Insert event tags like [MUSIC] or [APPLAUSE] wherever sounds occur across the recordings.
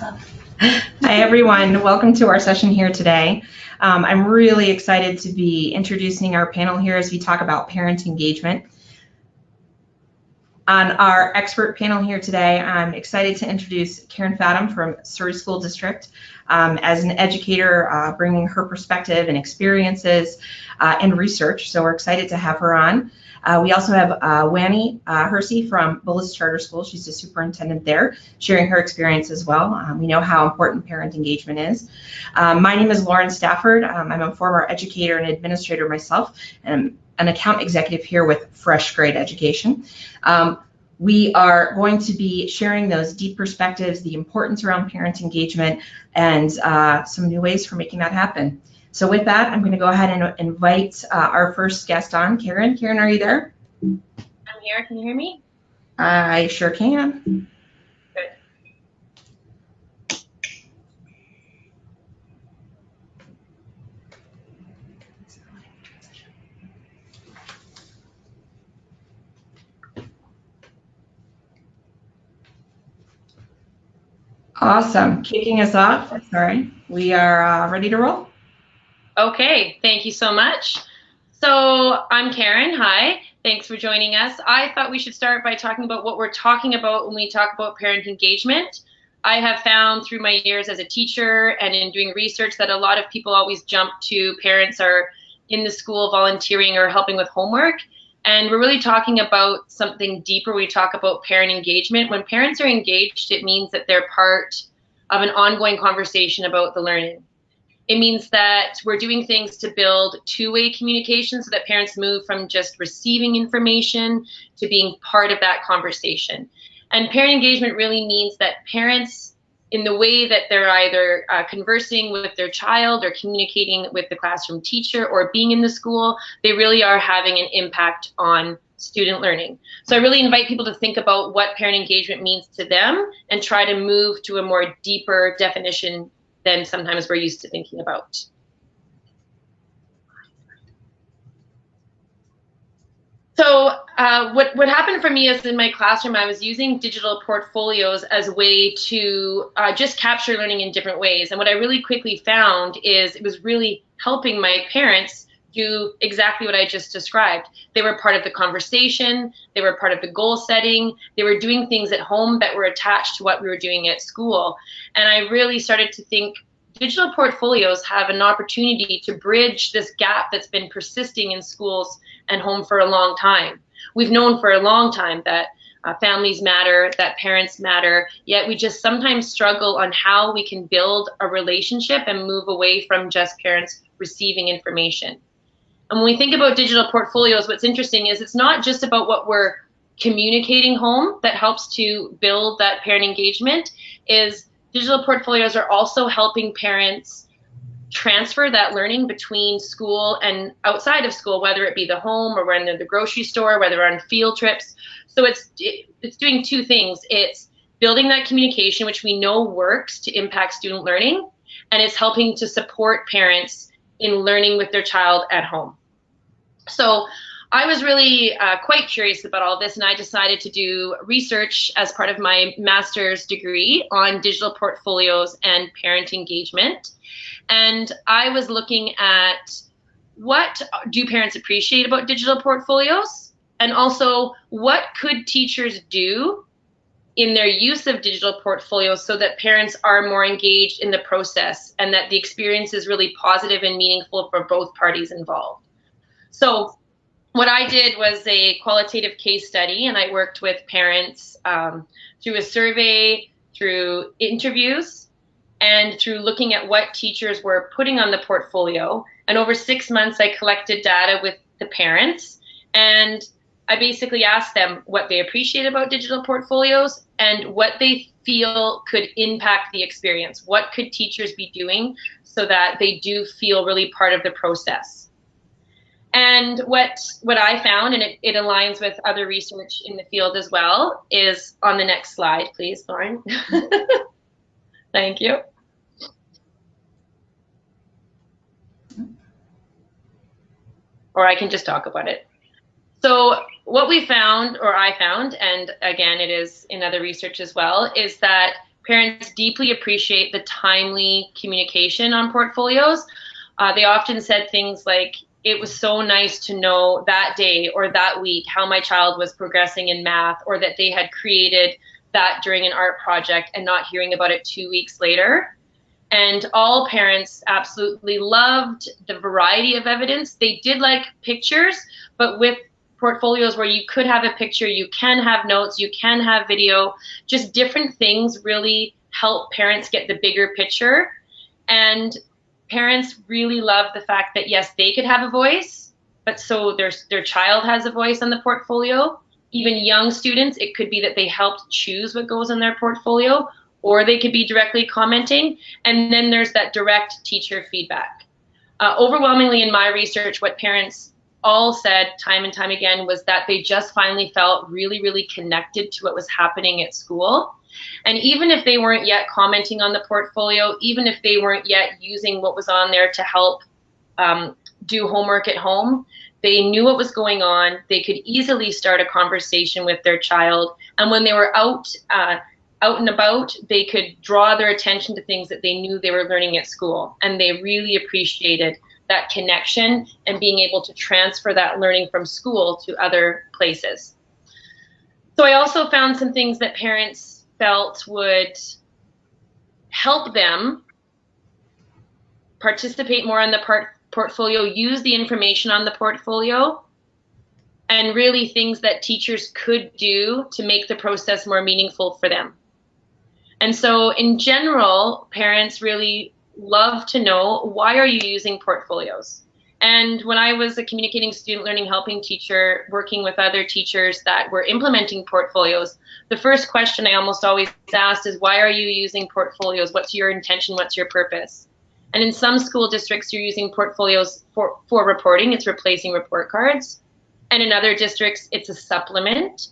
Hi, everyone. Welcome to our session here today. Um, I'm really excited to be introducing our panel here as we talk about parent engagement. On our expert panel here today, I'm excited to introduce Karen Fathom from Surrey School District. Um, as an educator, uh, bringing her perspective and experiences uh, and research. So we're excited to have her on. Uh, we also have uh, Wanny uh, Hersey from Bullis Charter School. She's the superintendent there, sharing her experience as well. Um, we know how important parent engagement is. Um, my name is Lauren Stafford. Um, I'm a former educator and administrator myself, and I'm an account executive here with Fresh Grade Education. Um, we are going to be sharing those deep perspectives, the importance around parent engagement, and uh, some new ways for making that happen. So with that, I'm going to go ahead and invite uh, our first guest on, Karen. Karen, are you there? I'm here. Can you hear me? I sure can. Good. Awesome. Kicking us off, sorry, we are uh, ready to roll. Okay, thank you so much. So I'm Karen. Hi, thanks for joining us. I thought we should start by talking about what we're talking about when we talk about parent engagement. I have found through my years as a teacher and in doing research that a lot of people always jump to parents are in the school volunteering or helping with homework. And we're really talking about something deeper. We talk about parent engagement. When parents are engaged, it means that they're part of an ongoing conversation about the learning. It means that we're doing things to build two-way communication so that parents move from just receiving information to being part of that conversation. And parent engagement really means that parents, in the way that they're either uh, conversing with their child or communicating with the classroom teacher or being in the school, they really are having an impact on student learning. So I really invite people to think about what parent engagement means to them and try to move to a more deeper definition than sometimes we're used to thinking about. So uh, what, what happened for me is in my classroom, I was using digital portfolios as a way to uh, just capture learning in different ways. And what I really quickly found is it was really helping my parents do exactly what I just described. They were part of the conversation, they were part of the goal setting, they were doing things at home that were attached to what we were doing at school. And I really started to think digital portfolios have an opportunity to bridge this gap that's been persisting in schools and home for a long time. We've known for a long time that uh, families matter, that parents matter, yet we just sometimes struggle on how we can build a relationship and move away from just parents receiving information. And when we think about digital portfolios, what's interesting is it's not just about what we're communicating home that helps to build that parent engagement is digital portfolios are also helping parents transfer that learning between school and outside of school, whether it be the home or when they're in the grocery store, whether on field trips. So it's it's doing two things. It's building that communication, which we know works to impact student learning, and it's helping to support parents in learning with their child at home. So I was really uh, quite curious about all this, and I decided to do research as part of my master's degree on digital portfolios and parent engagement. And I was looking at what do parents appreciate about digital portfolios, and also what could teachers do in their use of digital portfolios so that parents are more engaged in the process and that the experience is really positive and meaningful for both parties involved. So what I did was a qualitative case study, and I worked with parents um, through a survey, through interviews, and through looking at what teachers were putting on the portfolio. And over six months, I collected data with the parents, and I basically asked them what they appreciate about digital portfolios and what they feel could impact the experience. What could teachers be doing so that they do feel really part of the process? And what what I found, and it, it aligns with other research in the field as well, is on the next slide, please, Lauren. [LAUGHS] Thank you. Or I can just talk about it. So what we found, or I found, and again, it is in other research as well, is that parents deeply appreciate the timely communication on portfolios. Uh, they often said things like, it was so nice to know that day or that week how my child was progressing in math or that they had created that during an art project and not hearing about it two weeks later. And all parents absolutely loved the variety of evidence. They did like pictures, but with portfolios where you could have a picture, you can have notes, you can have video, just different things really help parents get the bigger picture. And parents really love the fact that yes, they could have a voice, but so their, their child has a voice on the portfolio. Even young students, it could be that they helped choose what goes in their portfolio, or they could be directly commenting. And then there's that direct teacher feedback. Uh, overwhelmingly in my research, what parents all said time and time again was that they just finally felt really, really connected to what was happening at school. And even if they weren't yet commenting on the portfolio, even if they weren't yet using what was on there to help um, do homework at home, they knew what was going on. They could easily start a conversation with their child. And when they were out, uh, out and about, they could draw their attention to things that they knew they were learning at school. And they really appreciated that connection and being able to transfer that learning from school to other places. So I also found some things that parents felt would help them participate more in the part portfolio, use the information on the portfolio, and really things that teachers could do to make the process more meaningful for them. And so in general, parents really love to know why are you using portfolios? And when I was a communicating student learning helping teacher, working with other teachers that were implementing portfolios, the first question I almost always asked is, why are you using portfolios? What's your intention? What's your purpose? And in some school districts, you're using portfolios for, for reporting. It's replacing report cards. And in other districts, it's a supplement.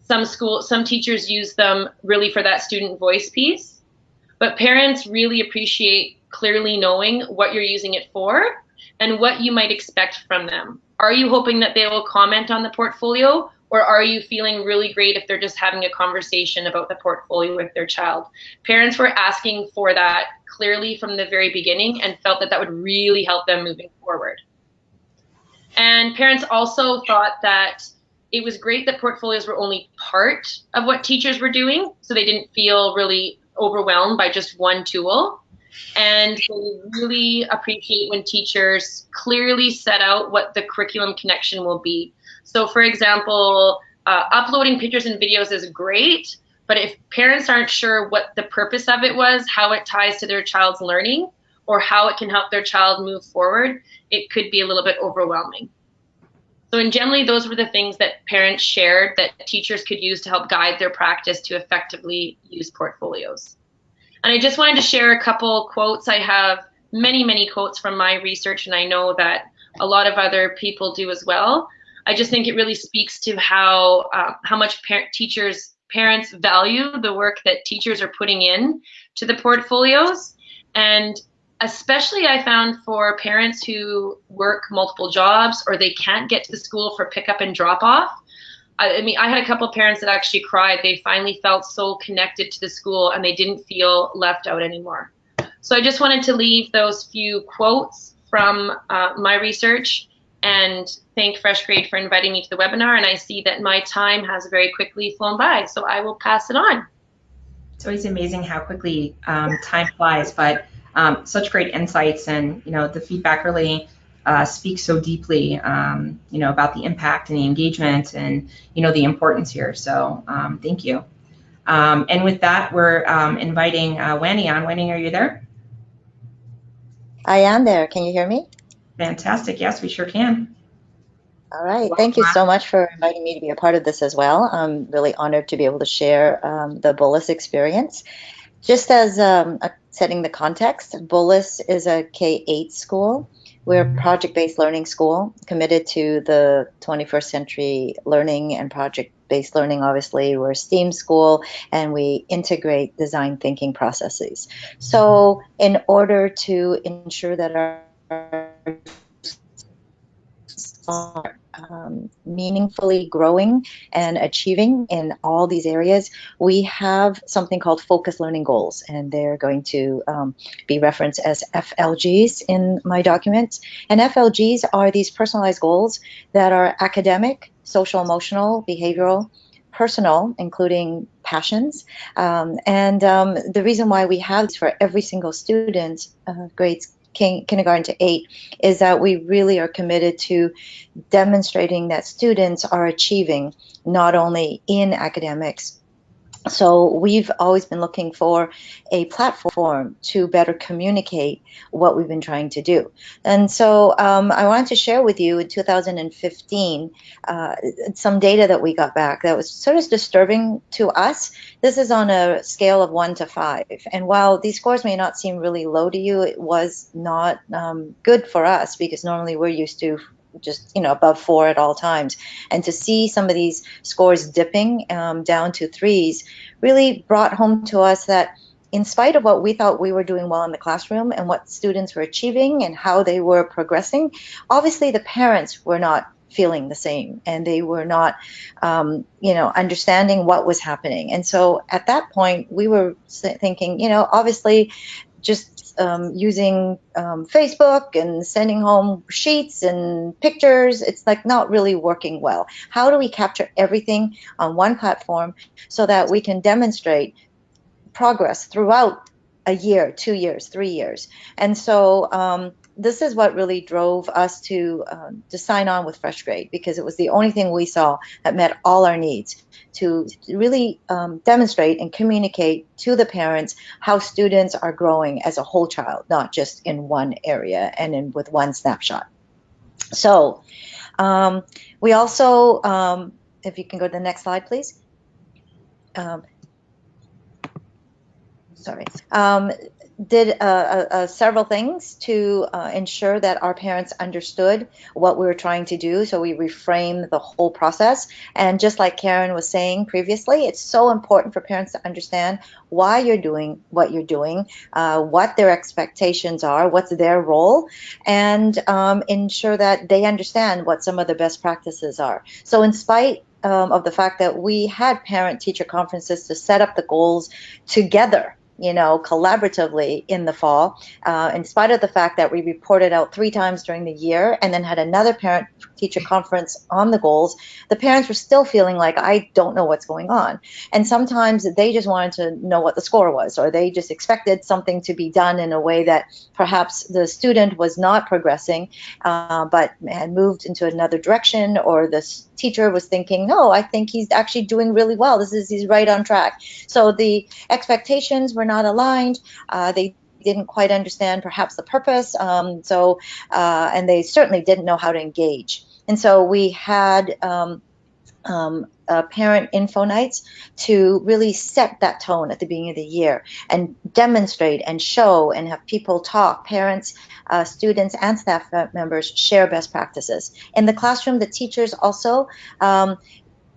Some school, some teachers use them really for that student voice piece. But parents really appreciate clearly knowing what you're using it for and what you might expect from them. Are you hoping that they will comment on the portfolio or are you feeling really great if they're just having a conversation about the portfolio with their child? Parents were asking for that clearly from the very beginning and felt that that would really help them moving forward. And parents also thought that it was great that portfolios were only part of what teachers were doing, so they didn't feel really overwhelmed by just one tool. And they really appreciate when teachers clearly set out what the curriculum connection will be. So, for example, uh, uploading pictures and videos is great, but if parents aren't sure what the purpose of it was, how it ties to their child's learning, or how it can help their child move forward, it could be a little bit overwhelming. So, in generally, those were the things that parents shared that teachers could use to help guide their practice to effectively use portfolios. And I just wanted to share a couple quotes. I have many, many quotes from my research, and I know that a lot of other people do as well. I just think it really speaks to how uh, how much par teachers parents value the work that teachers are putting in to the portfolios and especially I found for parents who work multiple jobs or they can't get to the school for pickup and drop off I, mean, I had a couple parents that actually cried. They finally felt so connected to the school and they didn't feel left out anymore. So I just wanted to leave those few quotes from uh, my research and thank FreshGrade for inviting me to the webinar. And I see that my time has very quickly flown by, so I will pass it on. It's always amazing how quickly um, time flies, but um, such great insights and you know the feedback really uh, speaks so deeply, um, you know, about the impact and the engagement and, you know, the importance here. So um, thank you. Um, and with that, we're um, inviting uh, on. Wendy, are you there? I am there. Can you hear me? Fantastic. Yes, we sure can. All right. Thank you so much for inviting me to be a part of this as well. I'm really honored to be able to share um, the Bullis experience. Just as um, a, setting the context, Bullis is a K-8 school we're a project-based learning school committed to the 21st century learning and project-based learning. Obviously, we're a STEAM school and we integrate design thinking processes. So in order to ensure that our um, meaningfully growing and achieving in all these areas, we have something called focus learning goals, and they're going to um, be referenced as FLGs in my documents. And FLGs are these personalized goals that are academic, social, emotional, behavioral, personal, including passions. Um, and um, the reason why we have this for every single student, uh, grades kindergarten to eight, is that we really are committed to demonstrating that students are achieving not only in academics so we've always been looking for a platform to better communicate what we've been trying to do. And so um, I wanted to share with you in 2015 uh, some data that we got back that was sort of disturbing to us. This is on a scale of one to five. And while these scores may not seem really low to you, it was not um, good for us because normally we're used to just you know above four at all times. And to see some of these scores dipping um, down to threes really brought home to us that in spite of what we thought we were doing well in the classroom and what students were achieving and how they were progressing obviously the parents were not feeling the same and they were not um, you know understanding what was happening. And so at that point we were thinking you know obviously just um, using um, Facebook and sending home sheets and pictures, it's like not really working well. How do we capture everything on one platform so that we can demonstrate progress throughout a year, two years, three years? And so um, this is what really drove us to uh, to sign on with FreshGrade because it was the only thing we saw that met all our needs to really um, demonstrate and communicate to the parents how students are growing as a whole child, not just in one area and in with one snapshot. So um, we also, um, if you can go to the next slide, please. Um, sorry. Did uh, uh, uh, several things to uh, ensure that our parents understood what we were trying to do. So we reframed the whole process. And just like Karen was saying previously, it's so important for parents to understand why you're doing what you're doing, uh, what their expectations are, what's their role, and um, ensure that they understand what some of the best practices are. So in spite um, of the fact that we had parent teacher conferences to set up the goals together you know, collaboratively in the fall, uh, in spite of the fact that we reported out three times during the year and then had another parent teacher conference on the goals, the parents were still feeling like, I don't know what's going on. And sometimes they just wanted to know what the score was, or they just expected something to be done in a way that perhaps the student was not progressing, uh, but had moved into another direction, or the teacher was thinking, no, I think he's actually doing really well. This is, he's right on track. So the expectations were not aligned. Uh, they didn't quite understand perhaps the purpose. Um, so, uh, and they certainly didn't know how to engage. And so we had um, um, uh, parent info nights to really set that tone at the beginning of the year and demonstrate and show and have people talk, parents, uh, students, and staff members share best practices. In the classroom, the teachers also um,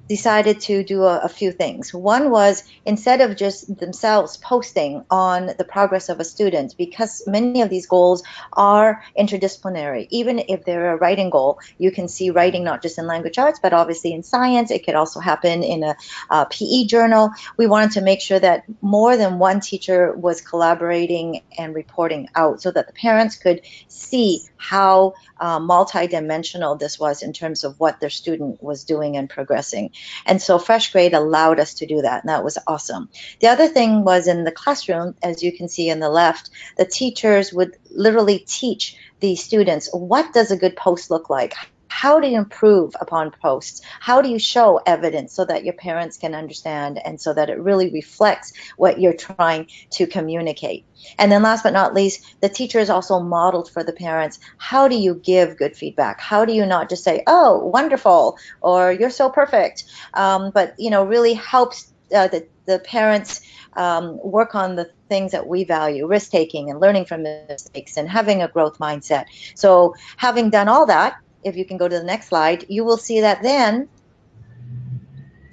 decided to do a, a, few things. One was instead of just themselves posting on the progress of a student, because many of these goals are interdisciplinary. Even if they're a writing goal, you can see writing not just in language arts, but obviously in science. It could also happen in a, a PE journal. We wanted to make sure that more than one teacher was collaborating and reporting out so that the parents could see how uh, multidimensional this was in terms of what their student was doing and progressing. And so FreshGrade allowed us to do that, and that was awesome. The other thing was in the classroom, as you can see on the left, the teachers would literally teach the students what does a good post look like? How do you improve upon posts? How do you show evidence so that your parents can understand and so that it really reflects what you're trying to communicate? And then last but not least, the teacher is also modeled for the parents, how do you give good feedback? How do you not just say, oh, wonderful, or you're so perfect, um, but, you know, really helps uh, the, the parents um, work on the things that we value, risk taking and learning from mistakes and having a growth mindset. So having done all that, if you can go to the next slide, you will see that then,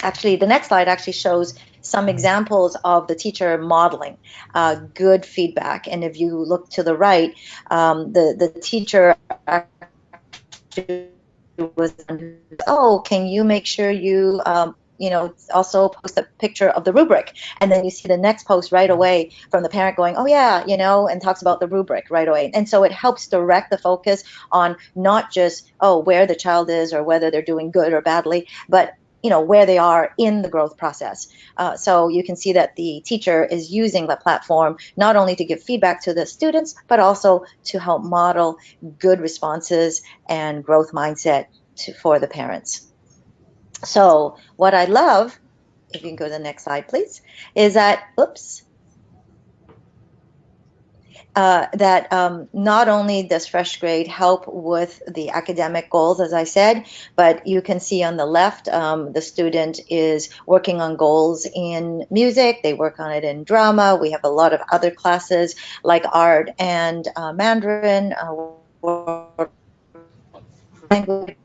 actually the next slide actually shows some examples of the teacher modeling uh, good feedback. And if you look to the right, um, the, the teacher was, oh, can you make sure you um, you know, also post a picture of the rubric. And then you see the next post right away from the parent going, oh, yeah, you know, and talks about the rubric right away. And so it helps direct the focus on not just, oh, where the child is or whether they're doing good or badly, but you know where they are in the growth process uh, so you can see that the teacher is using the platform not only to give feedback to the students but also to help model good responses and growth mindset to, for the parents so what I love, if you can go to the next slide, please, is that, oops, uh, that um, not only does FreshGrade help with the academic goals, as I said, but you can see on the left, um, the student is working on goals in music, they work on it in drama, we have a lot of other classes like art and uh, Mandarin, uh, language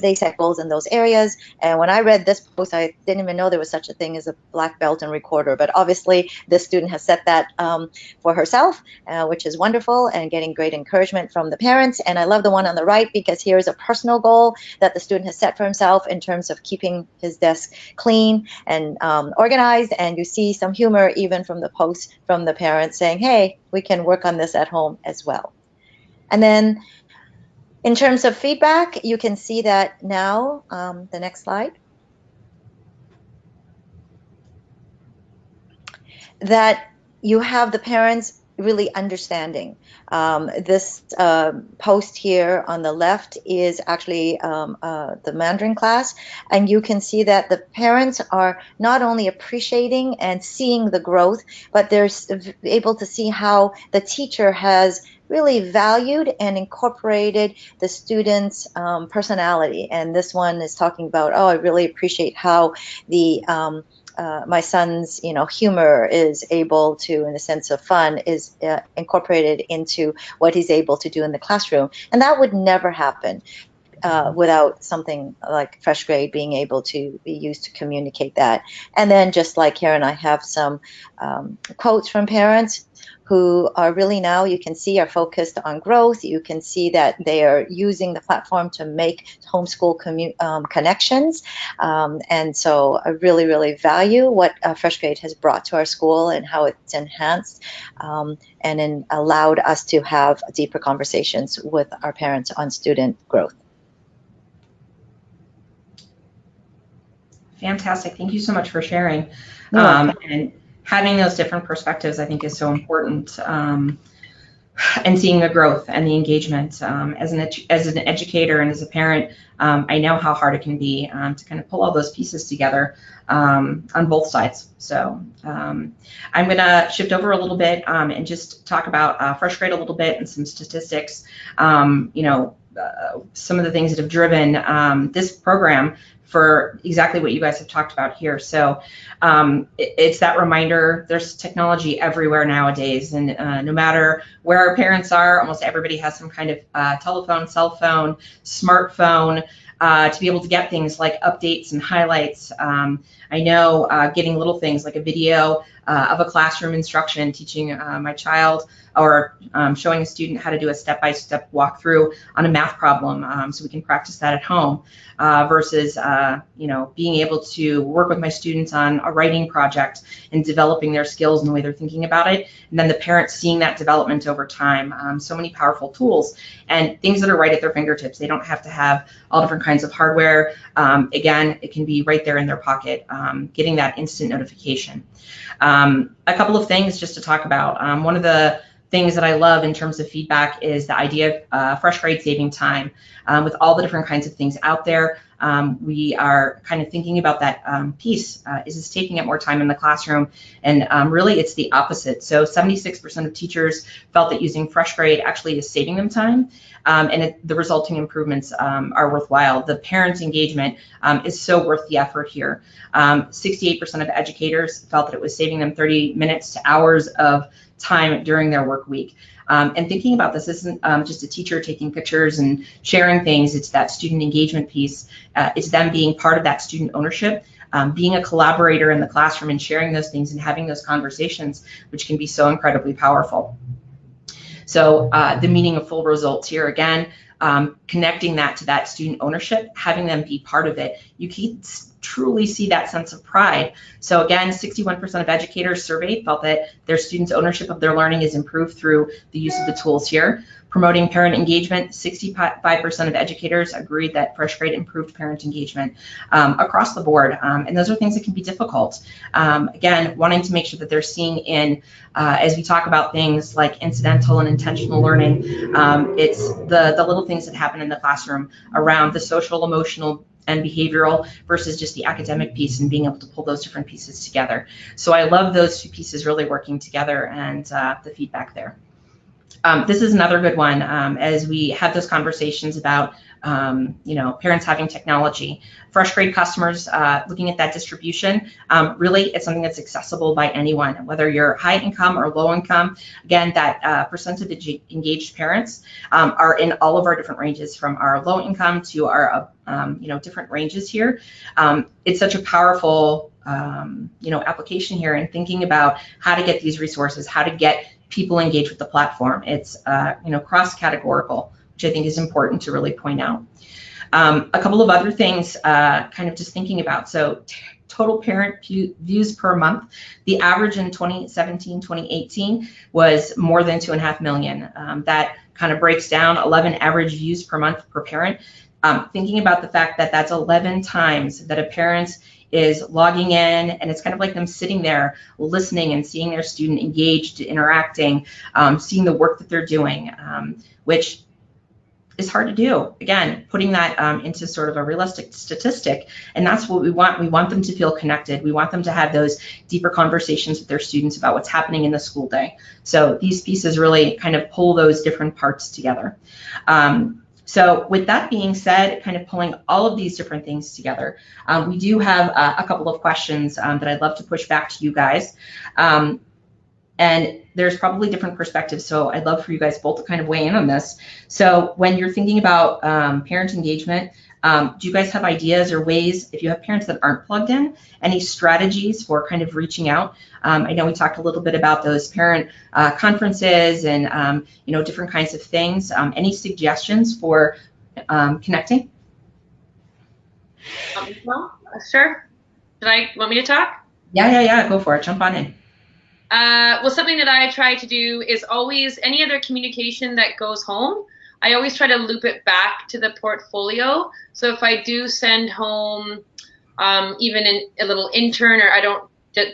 they set goals in those areas. And when I read this post, I didn't even know there was such a thing as a black belt and recorder. But obviously, this student has set that um, for herself, uh, which is wonderful and getting great encouragement from the parents. And I love the one on the right because here's a personal goal that the student has set for himself in terms of keeping his desk clean and um, organized. And you see some humor even from the post from the parents saying, hey, we can work on this at home as well. And then in terms of feedback, you can see that now, um, the next slide, that you have the parents really understanding. Um, this uh, post here on the left is actually um, uh, the Mandarin class, and you can see that the parents are not only appreciating and seeing the growth, but they're able to see how the teacher has really valued and incorporated the student's um, personality. And this one is talking about, oh, I really appreciate how the um, uh, my son's, you know, humor is able to, in the sense of fun, is uh, incorporated into what he's able to do in the classroom, and that would never happen. Uh, without something like FreshGrade being able to be used to communicate that. And then just like Karen, I have some um, quotes from parents who are really now you can see are focused on growth. You can see that they are using the platform to make homeschool um, connections. Um, and so I really, really value what uh, FreshGrade has brought to our school and how it's enhanced um, and allowed us to have deeper conversations with our parents on student growth. Fantastic. Thank you so much for sharing. Um, and having those different perspectives, I think, is so important. Um, and seeing the growth and the engagement um, as an as an educator and as a parent, um, I know how hard it can be um, to kind of pull all those pieces together um, on both sides. So um, I'm going to shift over a little bit um, and just talk about uh, FreshGrade a little bit and some statistics. you know, uh, some of the things that have driven this program for exactly what you guys have talked about here. So um, it, it's that reminder there's technology everywhere nowadays, and uh, no matter where our parents are, almost everybody has some kind of uh, telephone, cell phone, smartphone. Uh, to be able to get things like updates and highlights. Um, I know uh, getting little things like a video uh, of a classroom instruction, teaching uh, my child or um, showing a student how to do a step-by-step walkthrough on a math problem um, so we can practice that at home uh, versus uh, you know being able to work with my students on a writing project and developing their skills and the way they're thinking about it and then the parents seeing that development over time. Um, so many powerful tools and things that are right at their fingertips. They don't have to have all different kinds of hardware. Um, again it can be right there in their pocket um, getting that instant notification um, a couple of things just to talk about one of the things that I love in terms of feedback is the idea of uh, FreshGrade saving time. Um, with all the different kinds of things out there, um, we are kind of thinking about that um, piece. Uh, is this taking up more time in the classroom? And um, really, it's the opposite. So 76% of teachers felt that using FreshGrade actually is saving them time. Um, and it, the resulting improvements um, are worthwhile. The parents' engagement is so worth the effort here. 68% of educators felt that it was saving them 30 minutes to hours of time during their work week. Um, and thinking about this isn't um, just a teacher taking pictures and sharing things, it's that student engagement piece. Uh, it's them being part of that student ownership, um, being a collaborator in the classroom and sharing those things and having those conversations, which can be so incredibly powerful. So uh, the meaning of full results here again, um, connecting that to that student ownership, having them be part of it, you can truly see that sense of pride. So again, 61% of educators surveyed felt that their students' ownership of their learning is improved through the use of the tools here. Promoting parent engagement, 65% of educators agreed that fresh grade improved parent engagement um, across the board. Um, and those are things that can be difficult. Um, again, wanting to make sure that they're seeing in, uh, as we talk about things like incidental and intentional learning, um, it's the, the little things that happen in the classroom around the social, emotional, and behavioral versus just the academic piece and being able to pull those different pieces together. So I love those two pieces really working together and uh, the feedback there. Um, this is another good one um, as we have those conversations about um, you know parents having technology. Fresh grade customers uh, looking at that distribution um, really it's something that's accessible by anyone whether you're high income or low income. Again that uh, percentage of engaged parents um, are in all of our different ranges from our low income to our um, you know different ranges here. It's such a powerful you know application here and thinking about how to get these resources how to get people engaged with the platform. It's uh, you know cross-categorical, which I think is important to really point out. Um, a couple of other things, uh, kind of just thinking about. So total parent views per month, the average in 2017, 2018 was more than two and a half million. Um, that kind of breaks down 11 average views per month per parent. Um, thinking about the fact that that's 11 times that a parent is logging in and it's kind of like them sitting there listening and seeing their student engaged, interacting, um, seeing the work that they're doing, um, which is hard to do. Again, putting that um, into sort of a realistic statistic, and that's what we want. We want them to feel connected. We want them to have those deeper conversations with their students about what's happening in the school day. So these pieces really kind of pull those different parts together. Um, so with that being said, kind of pulling all of these different things together, um, we do have uh, a couple of questions um, that I'd love to push back to you guys. And there's probably different perspectives, so I'd love for you guys both to kind of weigh in on this. So when you're thinking about um, parent engagement, um, do you guys have ideas or ways, if you have parents that aren't plugged in, any strategies for kind of reaching out? Um, I know we talked a little bit about those parent uh, conferences and um, you know different kinds of things. Um, any suggestions for um, connecting? Um, well, sure. Did I want me to talk? Yeah, yeah, yeah. Go for it. Jump on in. Uh, well, something that I try to do is always any other communication that goes home. I always try to loop it back to the portfolio. So if I do send home um, even in, a little intern, or I don't,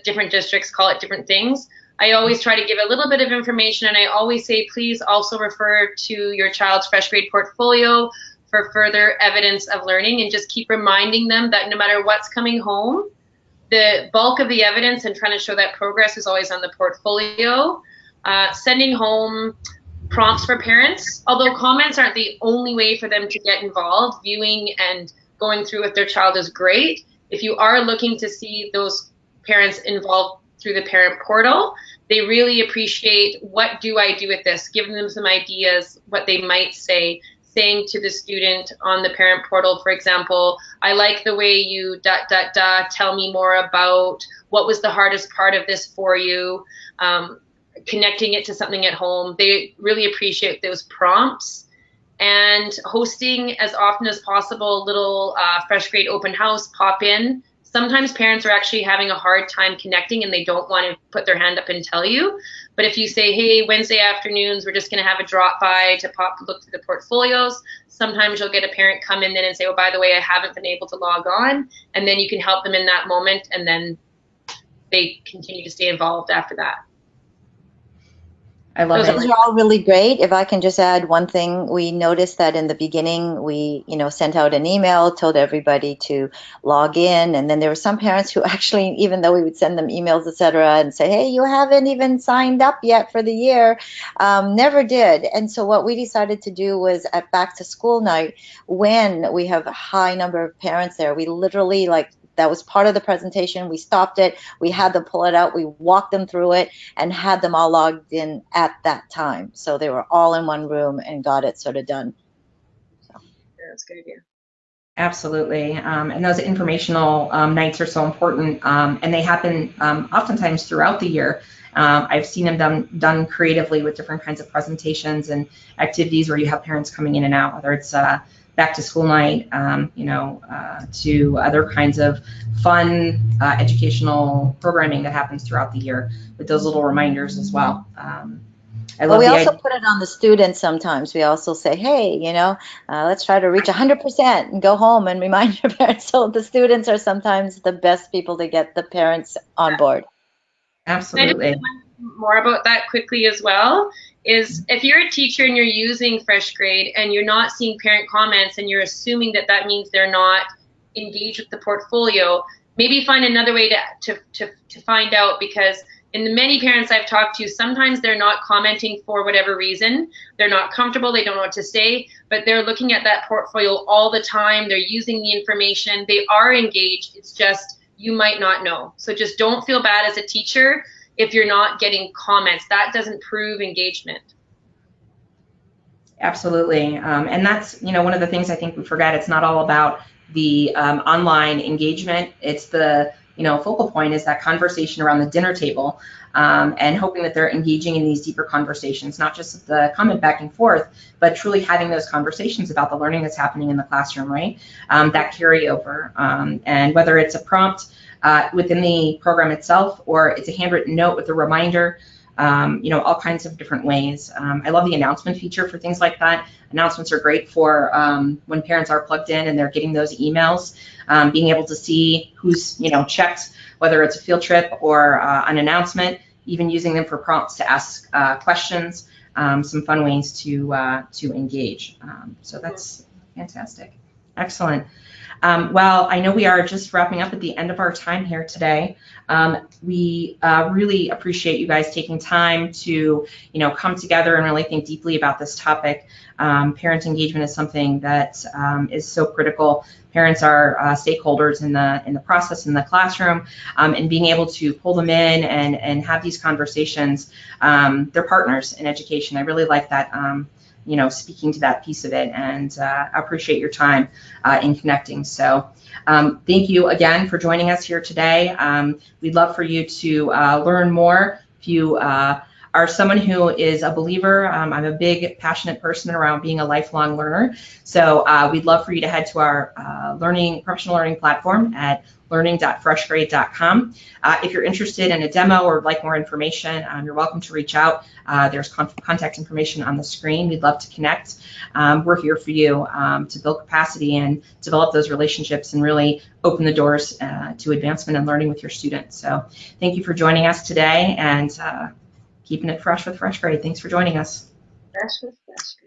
different districts call it different things. I always try to give a little bit of information, and I always say, please also refer to your child's fresh grade portfolio for further evidence of learning, and just keep reminding them that no matter what's coming home, the bulk of the evidence and trying to show that progress is always on the portfolio. Uh, sending home prompts for parents. Although comments aren't the only way for them to get involved, viewing and going through with their child is great. If you are looking to see those parents involved through the parent portal, they really appreciate what do I do with this, giving them some ideas, what they might say, saying to the student on the parent portal, for example, I like the way you dot dot dot tell me more about what was the hardest part of this for you. Um, connecting it to something at home. They really appreciate those prompts and hosting as often as possible little uh, fresh grade open house pop in. Sometimes parents are actually having a hard time connecting and they don't want to put their hand up and tell you. But if you say, hey, Wednesday afternoons, we're just going to have a drop by to pop look through the portfolios, sometimes you'll get a parent come in then and say, oh, by the way, I haven't been able to log on. And then you can help them in that moment and then they continue to stay involved after that. I love Those it. are all really great. If I can just add one thing, we noticed that in the beginning we, you know, sent out an email, told everybody to log in, and then there were some parents who [LAUGHS] actually, even though we would send them emails, etc., and say, "Hey, you haven't even signed up yet for the year," um, never did. And so what we decided to do was at back to school night, when we have a high number of parents there, we literally like that was part of the presentation. We stopped it. We had them pull it out. We walked them through it and had them all logged in at that time. So they were all in one room and got it sort of done. So yeah, that's a good idea. Absolutely. Um, and those informational um, nights are so important. Um, and they happen um, oftentimes throughout the year. Um, I've seen them done, done creatively with different kinds of presentations and activities where you have parents coming in and out, whether it's uh, back to school night, um, you know, uh, to other kinds of fun uh, educational programming that happens throughout the year with those little reminders as well. Um, I Well, love we also idea. put it on the students sometimes. We also say, hey, you know, uh, let's try to reach 100% and go home and remind your [LAUGHS] parents. So the students are sometimes the best people to get the parents on board. Absolutely. more about that quickly as well is if you're a teacher and you're using fresh grade and you're not seeing parent comments and you're assuming that that means they're not engaged with the portfolio maybe find another way to, to, to, to find out because in the many parents i've talked to sometimes they're not commenting for whatever reason. They're not comfortable. They don't know what to say but they're looking at that portfolio all the time. They're using the information. They are engaged. It's just you might not know. So just don't feel bad as a teacher if you're not getting comments. That doesn't prove engagement. Absolutely. Um, and that's, you know, one of the things I think we forget. It's not all about the um, online engagement. It's the, you know, focal point is that conversation around the dinner table um, and hoping that they're engaging in these deeper conversations, not just the comment back and forth, but truly having those conversations about the learning that's happening in the classroom, right? Um, that carryover. Um, and whether it's a prompt uh, within the program itself or it's a handwritten note with a reminder, um, you know, all kinds of different ways. Um, I love the announcement feature for things like that. Announcements are great for um, when parents are plugged in and they're getting those emails, um, being able to see who's, you know, checked, whether it's a field trip or uh, an announcement, even using them for prompts to ask uh, questions, um, some fun ways to, uh, to engage. Um, so that's fantastic. Excellent. Um, well, I know we are just wrapping up at the end of our time here today. Um, we uh, really appreciate you guys taking time to, you know, come together and really think deeply about this topic. Um, parent engagement is something that um, is so critical. Parents are uh, stakeholders in the in the process in the classroom, um, and being able to pull them in and and have these conversations. Um, they're partners in education. I really like that you know, speaking to that piece of it and uh, appreciate your time uh, in connecting. So um, thank you again for joining us here today. Um, we'd love for you to uh, learn more. If you are someone who is a believer, um, I'm a big passionate person around being a lifelong learner. So uh, we'd love for you to head to our uh, learning professional learning platform at learning.freshgrade.com. Uh, if you're interested in a demo or like more information, um, you're welcome to reach out. Uh, there's con contact information on the screen. We'd love to connect. Um, we're here for you um, to build capacity and develop those relationships and really open the doors uh, to advancement and learning with your students. So thank you for joining us today and uh, keeping it fresh with Fresh Grade. Thanks for joining us. Fresh with Fresh